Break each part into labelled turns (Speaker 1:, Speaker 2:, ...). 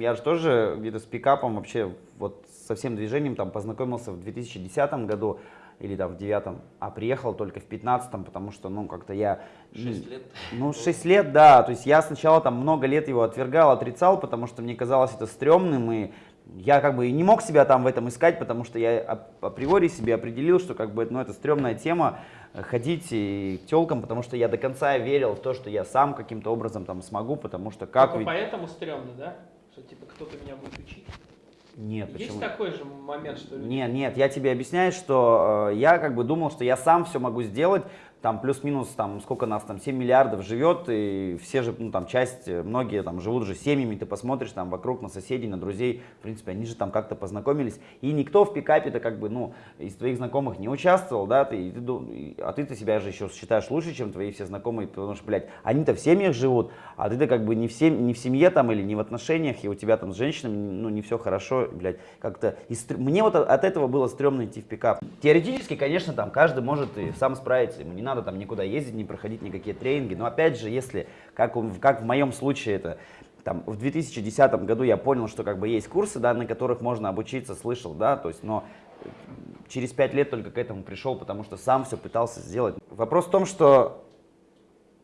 Speaker 1: Я же тоже где-то с пикапом вообще вот со всем движением там познакомился в 2010 году или там в девятом, а приехал только в пятнадцатом, потому что, ну, как-то я...
Speaker 2: Шесть лет?
Speaker 1: Ну, шесть лет, да, то есть я сначала там много лет его отвергал, отрицал, потому что мне казалось это стрёмным, и я как бы и не мог себя там в этом искать, потому что я априори себе определил, что как бы ну, это стрёмная тема, э, ходить и к телкам, потому что я до конца верил в то, что я сам каким-то образом там смогу, потому что как...
Speaker 3: Только ведь... поэтому стрёмно, да? Что типа кто-то меня будет учить?
Speaker 1: Нет,
Speaker 3: Есть
Speaker 1: почему?
Speaker 3: такой же момент, что...
Speaker 1: Нет, нет, я тебе объясняю, что э, я как бы думал, что я сам все могу сделать, там плюс-минус, там, сколько нас там, 7 миллиардов живет, и все же, ну, там, часть, многие там живут же семьями, ты посмотришь там вокруг на соседей, на друзей, в принципе, они же там как-то познакомились, и никто в пикапе-то как бы, ну, из твоих знакомых не участвовал, да, ты, ты, а ты-то себя же еще считаешь лучше, чем твои все знакомые, потому что, блядь, они-то в семьях живут, а ты-то как бы не в, сем... не в семье там или не в отношениях, и у тебя там с женщинами, ну, не все хорошо, блядь, как-то, мне вот от этого было стрёмно идти в пикап. Теоретически, конечно, там каждый может и сам справиться, ему не надо там никуда ездить, не проходить никакие тренинги. Но опять же, если, как, как в моем случае это, там, в 2010 году я понял, что как бы есть курсы, да, на которых можно обучиться, слышал, да, то есть, но через пять лет только к этому пришел, потому что сам все пытался сделать. Вопрос в том, что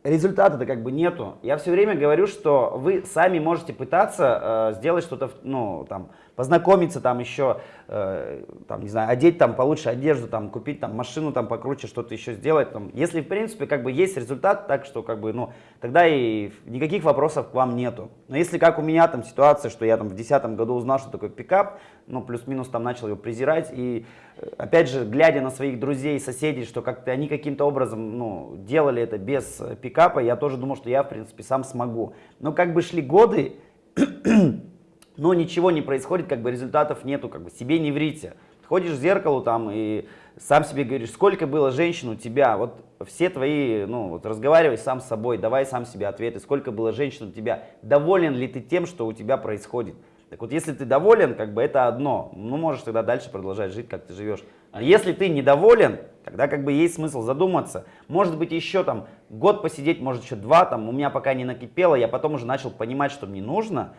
Speaker 1: результата-то как бы нету. Я все время говорю, что вы сами можете пытаться э, сделать что-то, ну, там, познакомиться там еще, э, там, не знаю, одеть там получше одежду, там, купить там машину там покруче, что-то еще сделать. Там. Если, в принципе, как бы есть результат, так что, как бы, ну, тогда и никаких вопросов к вам нету. Но если, как у меня там ситуация, что я там в 2010 году узнал, что такое пикап, ну, плюс-минус там начал его презирать, и, э, опять же, глядя на своих друзей, соседей, что как-то они каким-то образом, ну, делали это без пикапа, я тоже думал, что я, в принципе, сам смогу. Но как бы шли годы, но ничего не происходит, как бы результатов нету, как бы себе не врите. Ходишь в зеркало там и сам себе говоришь, сколько было женщин у тебя, вот все твои, ну вот разговаривай сам с собой, давай сам себе ответы, сколько было женщин у тебя, доволен ли ты тем, что у тебя происходит. Так вот, если ты доволен, как бы это одно, ну можешь тогда дальше продолжать жить, как ты живешь. А если ты недоволен, тогда как бы есть смысл задуматься. Может быть еще там год посидеть, может еще два, там у меня пока не накипело, я потом уже начал понимать, что мне нужно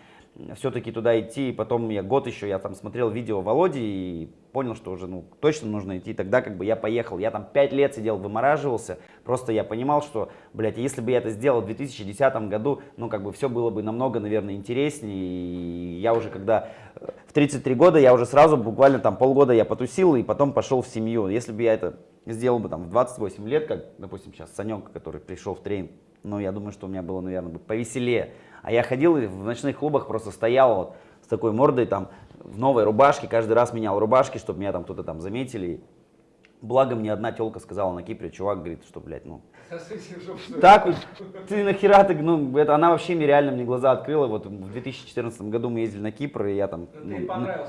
Speaker 1: все-таки туда идти. Потом я год еще, я там смотрел видео Володи и понял, что уже ну, точно нужно идти. Тогда как бы я поехал. Я там 5 лет сидел, вымораживался. Просто я понимал, что, блядь, если бы я это сделал в 2010 году, ну как бы все было бы намного, наверное, интереснее. И я уже когда э, в 33 года, я уже сразу буквально там полгода я потусил и потом пошел в семью. Если бы я это сделал бы там в 28 лет, как, допустим, сейчас Санек, который пришел в тренинг, ну я думаю, что у меня было, наверное, бы повеселее. А я ходил и в ночных клубах просто стоял вот с такой мордой там в новой рубашке, каждый раз менял рубашки, чтобы меня там кто-то там заметили. Благо мне одна телка сказала на Кипре, чувак говорит, что, блядь, ну... Так, ты нахера ты, ну, это она вообще мне реально мне глаза открыла. Вот в 2014 году мы ездили на Кипр, и я там ну,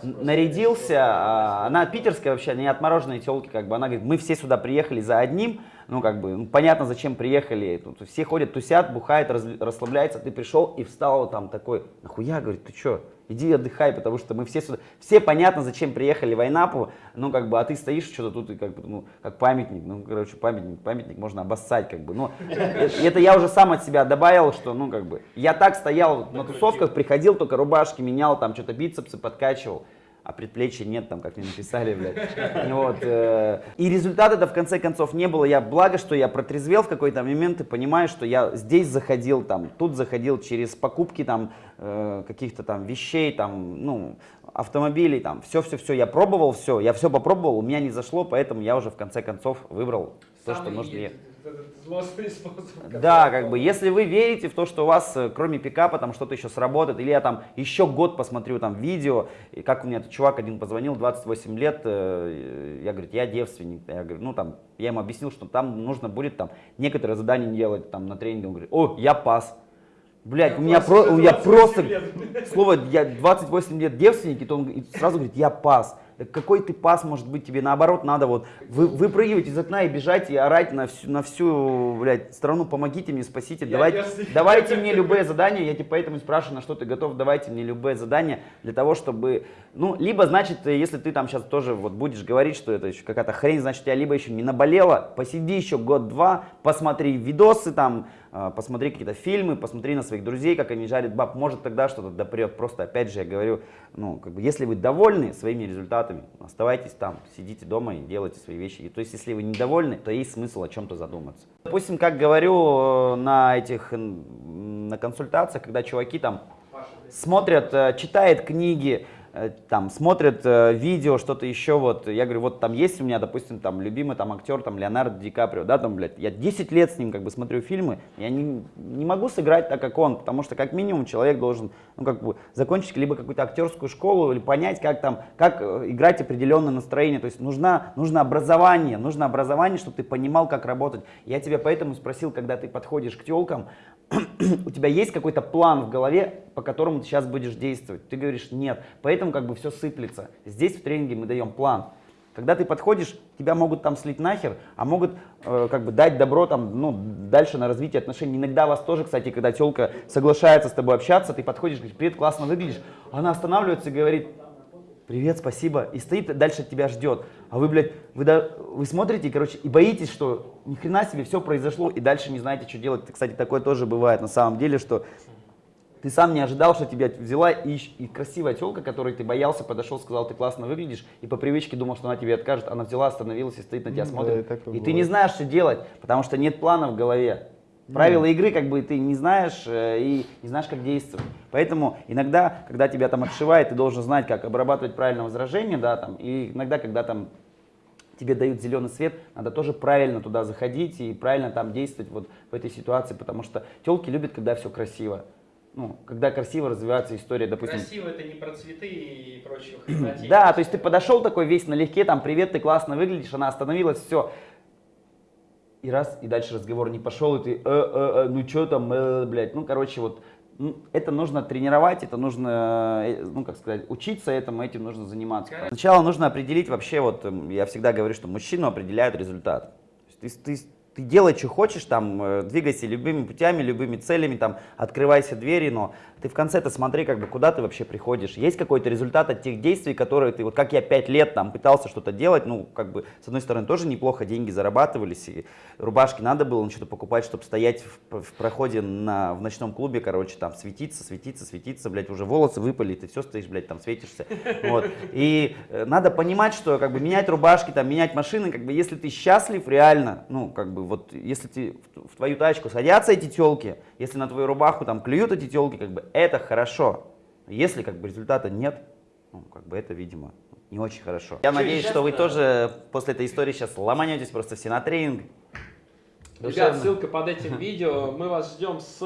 Speaker 1: ну нарядился. А, она питерская вообще, не отмороженные телки, как бы. Она говорит, мы все сюда приехали за одним, ну, как бы, ну, понятно, зачем приехали. Тут все ходят, тусят, бухают, раз, расслабляются. Ты пришел и встал там такой, нахуя, говорит, ты что? Иди отдыхай, потому что мы все сюда, все понятно, зачем приехали в Айнапу, ну, как бы, а ты стоишь что-то тут, и как бы, ну, как памятник, ну, короче, памятник, памятник можно обоссать, как бы, ну, это я уже сам от себя добавил, что, ну, как бы, я так стоял на тусовках, приходил, только рубашки менял, там, что-то бицепсы подкачивал, а предплечья нет, там, как мне написали, блядь. Вот, э, и результата это в конце концов не было. Я, благо, что я протрезвел в какой-то момент и понимаю, что я здесь заходил, там, тут заходил через покупки, там, э, каких-то там вещей, там, ну, автомобилей, там, все-все-все, я пробовал все, я все попробовал, у меня не зашло, поэтому я уже в конце концов выбрал то, что нужно ехать злостный способ. Да, как бы, если вы верите в то, что у вас, э, кроме пикапа, там что-то еще сработает, или я там еще год посмотрю там видео, и как у меня этот чувак один позвонил, 28 лет, э, я говорю, я девственник, я говорю, ну там, я ему объяснил, что там нужно будет там некоторые задания делать там на тренинге, он говорит, о, я пас. Блять, у меня, про, у меня просто, слово, я 28 лет девственник, и то он сразу говорит, я пас какой ты пас может быть тебе, наоборот, надо вот вы, выпрыгивать из окна и бежать и орать на всю, на всю блядь, страну, помогите мне, спасите, давайте, давайте мне любые задания, я тебе поэтому спрашиваю, на что ты готов, давайте мне любые задания для того, чтобы, ну, либо, значит, если ты там сейчас тоже вот будешь говорить, что это еще какая-то хрень, значит, я либо еще не наболела, посиди еще год-два, посмотри видосы там, э, посмотри какие-то фильмы, посмотри на своих друзей, как они жарят баб, может тогда что-то допрет. Просто, опять же, я говорю, ну, как бы, если вы довольны своими результатами, оставайтесь там, сидите дома и делайте свои вещи. И, то есть, если вы недовольны, то есть смысл о чем-то задуматься. Допустим, как говорю э, на этих, на консультациях, когда чуваки там смотрят, э, читают книги, там смотрят э, видео, что-то еще, вот, я говорю, вот там есть у меня, допустим, там любимый там актер, там Леонардо Ди Каприо, да, там, блядь, я 10 лет с ним как бы смотрю фильмы, я не, не могу сыграть так, как он, потому что как минимум человек должен, ну, как бы, закончить либо какую-то актерскую школу, или понять, как там, как э, играть определенное настроение, то есть нужна, нужно образование, нужно образование, чтобы ты понимал, как работать. Я тебя поэтому спросил, когда ты подходишь к телкам, у тебя есть какой-то план в голове, по которому ты сейчас будешь действовать? Ты говоришь, нет. Поэтому как бы все сыплется. Здесь в тренинге мы даем план. Когда ты подходишь, тебя могут там слить нахер, а могут э, как бы дать добро там, ну, дальше на развитие отношений. Иногда вас тоже, кстати, когда телка соглашается с тобой общаться, ты подходишь, говоришь, привет, классно выглядишь, она останавливается и говорит, привет, спасибо, и стоит дальше тебя ждет. А вы, блядь, вы, да, вы смотрите, короче, и боитесь, что ни хрена себе все произошло, и дальше не знаете, что делать. Кстати, такое тоже бывает на самом деле, что ты сам не ожидал, что тебя взяла и, и красивая телка, которой ты боялся, подошел, сказал, ты классно выглядишь, и по привычке думал, что она тебе откажет, она взяла, остановилась и стоит на тебя, смотрит. Да, и, и ты не знаешь, что делать, потому что нет плана в голове. Правила игры как бы ты не знаешь э, и не знаешь, как действовать. Поэтому иногда, когда тебя там отшивает, ты должен знать, как обрабатывать правильно возражение, да, там, и иногда, когда там тебе дают зеленый свет, надо тоже правильно туда заходить и правильно там действовать вот в этой ситуации, потому что телки любят, когда все красиво. Ну, когда красиво развивается история, допустим.
Speaker 3: Красиво это не про цветы и прочего.
Speaker 1: Да, то есть ты подошел такой весь налегке, там, привет, ты классно выглядишь, она остановилась, все, и раз, и дальше разговор не пошел, и ты, э, э, э, ну что там, э, блядь, ну, короче, вот, это нужно тренировать, это нужно, э, ну, как сказать, учиться этому, этим нужно заниматься. Сначала нужно определить вообще, вот, я всегда говорю, что мужчину определяет результат. То есть ты, ты ты делай, что хочешь, там, э, двигайся любыми путями, любыми целями, там, открывайся двери, но ты в конце-то смотри, как бы, куда ты вообще приходишь. Есть какой-то результат от тех действий, которые ты, вот как я пять лет там пытался что-то делать, ну, как бы, с одной стороны, тоже неплохо деньги зарабатывались, и рубашки надо было что-то покупать, чтобы стоять в, в проходе на, в ночном клубе, короче, там, светиться, светиться, светиться, блядь, уже волосы выпали, ты все стоишь, блядь, там, светишься, вот. И э, надо понимать, что, как бы, менять рубашки, там, менять машины, как бы, если ты счастлив реально, ну, как бы, вот если ты, в твою тачку садятся эти телки, если на твою рубаху там клюют эти телки, как бы это хорошо. Если как бы результата нет, ну, как бы это, видимо, не очень хорошо. Я надеюсь, что вы тоже после этой истории сейчас ломанетесь просто все на тренинг.
Speaker 3: Ребят, ссылка под этим видео. Мы вас ждем с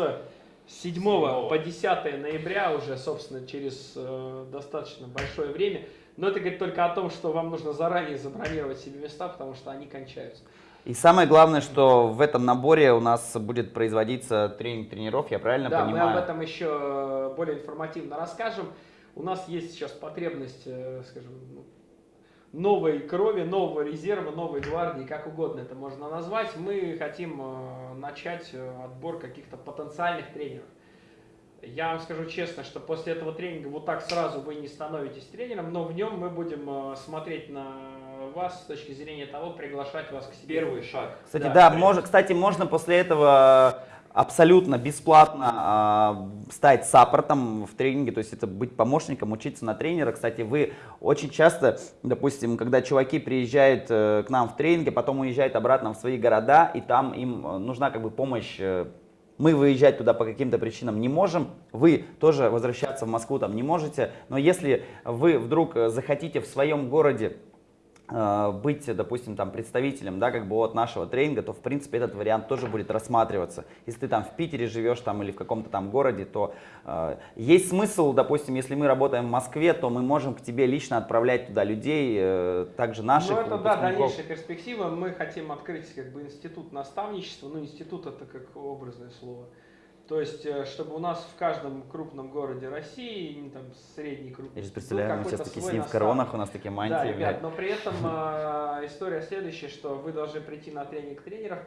Speaker 3: 7, 7 по 10 ноября уже, собственно, через э, достаточно большое время. Но это говорит только о том, что вам нужно заранее забронировать себе места, потому что они кончаются.
Speaker 1: И самое главное, что в этом наборе у нас будет производиться тренинг тренеров, я правильно
Speaker 3: да,
Speaker 1: понимаю?
Speaker 3: Да, мы об этом еще более информативно расскажем. У нас есть сейчас потребность, э, скажем, ну, новой крови, нового резерва, новой гвардии, как угодно это можно назвать. Мы хотим э, начать э, отбор каких-то потенциальных тренеров. Я вам скажу честно, что после этого тренинга вот так сразу вы не становитесь тренером, но в нем мы будем смотреть на вас с точки зрения того, приглашать вас к себе.
Speaker 2: Первый шаг.
Speaker 1: Кстати, да, да мож, кстати, можно после этого абсолютно бесплатно э, стать саппортом в тренинге, то есть это быть помощником, учиться на тренера. Кстати, вы очень часто, допустим, когда чуваки приезжают э, к нам в тренинге, потом уезжают обратно в свои города, и там им э, нужна как бы помощь э, мы выезжать туда по каким-то причинам не можем, вы тоже возвращаться в Москву там не можете, но если вы вдруг захотите в своем городе Э, быть, допустим, там представителем, да, как бы от нашего тренинга, то в принципе этот вариант тоже будет рассматриваться. Если ты там в Питере живешь там или в каком-то там городе, то э, есть смысл, допустим, если мы работаем в Москве, то мы можем к тебе лично отправлять туда людей, э, также наших. Ну
Speaker 3: это да, дальнейшая перспектива. Мы хотим открыть как бы институт наставничества, ну институт это как образное слово. То есть, э, чтобы у нас в каждом крупном городе России, там средний крупный,
Speaker 1: Я же представляю, мы сейчас такие сидим в коронах, у нас такие мантии. Да,
Speaker 3: ребят, но при этом э, история следующая, что вы должны прийти на тренинг тренеров.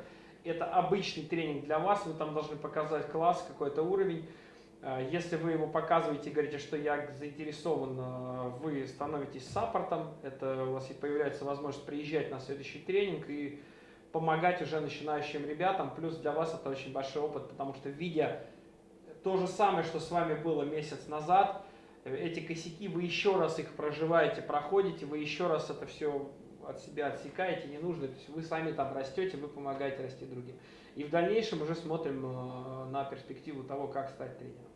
Speaker 3: Это обычный тренинг для вас, вы там должны показать класс, какой-то уровень. Э, если вы его показываете и говорите, что я заинтересован, вы становитесь саппортом, это у вас и появляется возможность приезжать на следующий тренинг и помогать уже начинающим ребятам. Плюс для вас это очень большой опыт, потому что видя то же самое, что с вами было месяц назад, эти косяки, вы еще раз их проживаете, проходите, вы еще раз это все от себя отсекаете, не нужно, то есть вы сами там растете, вы помогаете расти другим. И в дальнейшем уже смотрим э, на перспективу того, как стать тренером.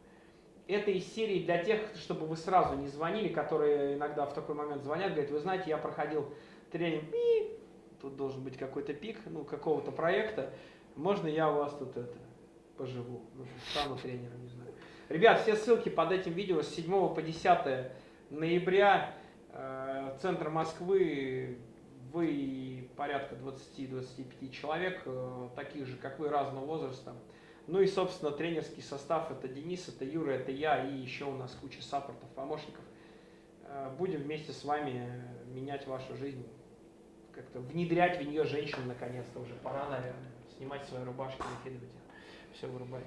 Speaker 3: Это из серии для тех, чтобы вы сразу не звонили, которые иногда в такой момент звонят, говорят, вы знаете, я проходил тренинг, тут должен быть какой-то пик, ну, какого-то проекта, можно я у вас тут это, поживу, ну, стану тренером, не знаю. Ребят, все ссылки под этим видео с 7 по 10 ноября, э, центр Москвы, вы порядка 20-25 человек, э, таких же, как вы, разного возраста. Ну и, собственно, тренерский состав, это Денис, это Юра, это я, и еще у нас куча саппортов, помощников. Э, будем вместе с вами менять вашу жизнь, как-то внедрять в нее женщин наконец-то уже. Пора, наверное, снимать свои рубашки, накидывать их. Все, вырубаем.